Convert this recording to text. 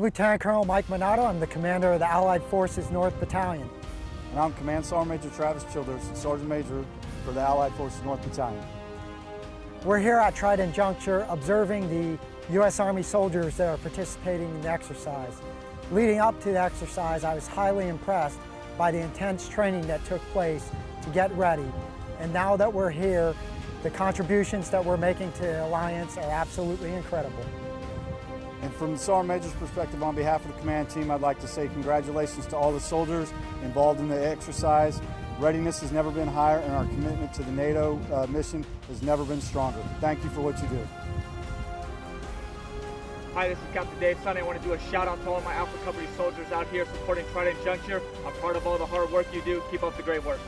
Lieutenant Colonel Mike Minato. I'm the commander of the Allied Forces North Battalion. And I'm Command Sergeant Major Travis Childers, Sergeant Major for the Allied Forces North Battalion. We're here at Trident Juncture observing the U.S. Army soldiers that are participating in the exercise. Leading up to the exercise, I was highly impressed by the intense training that took place to get ready. And now that we're here, the contributions that we're making to the Alliance are absolutely incredible. And from the Sergeant Major's perspective, on behalf of the command team, I'd like to say congratulations to all the soldiers involved in the exercise. Readiness has never been higher, and our commitment to the NATO uh, mission has never been stronger. Thank you for what you do. Hi, this is Captain Dave Sunny. I want to do a shout out to all my Alpha Company soldiers out here supporting Trident Juncture. I'm part of all the hard work you do. Keep up the great work.